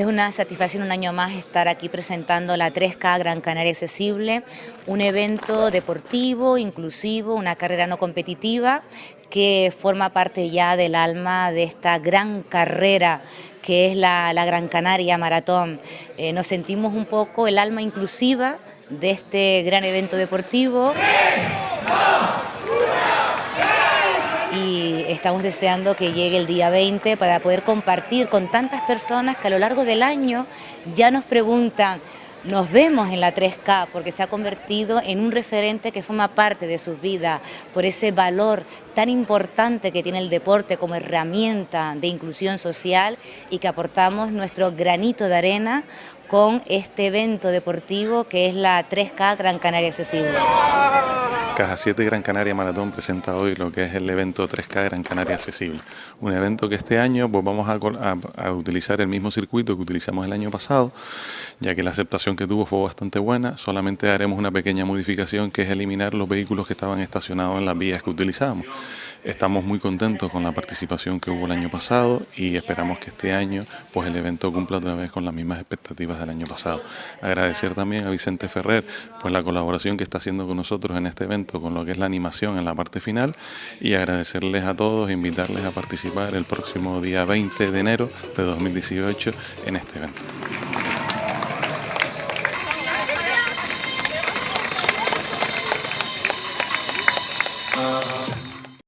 una satisfacción un año más estar aquí presentando la 3K Gran Canaria Accesible, un evento deportivo, inclusivo, una carrera no competitiva que forma parte ya del alma de esta gran carrera que es la, Gran Canaria Maratón. Eh, nos sentimos un poco el alma inclusiva de este gran evento deportivo y estamos deseando que llegue el día 20 para poder compartir con tantas personas que a lo largo del año ya nos preguntan nos vemos en la 3K porque se ha convertido en un referente que forma parte de sus vidas por ese valor tan importante que tiene el deporte como herramienta de inclusión social y que aportamos nuestro granito de arena con este evento deportivo que es la 3K Gran Canaria Accesible. Caja 7 Gran Canaria Maratón presenta hoy lo que es el evento 3K Gran Canaria Accesible. Un evento que este año pues vamos a, utilizar el mismo circuito que utilizamos el año pasado, ya que la aceptación que tuvo fue bastante buena. Solamente haremos una pequeña modificación que es eliminar los vehículos que estaban estacionados en las vías que utilizamos. Estamos muy contentos con la participación que hubo el año pasado y esperamos que este año pues el evento cumpla otra vez con las mismas expectativas del año pasado. Agradecer también a Vicente Ferrer pues la colaboración que está haciendo con nosotros en este evento con lo que es la animación en la parte final y agradecerles a todos, invitarles a participar el próximo día 20 de enero de 2018 en este evento.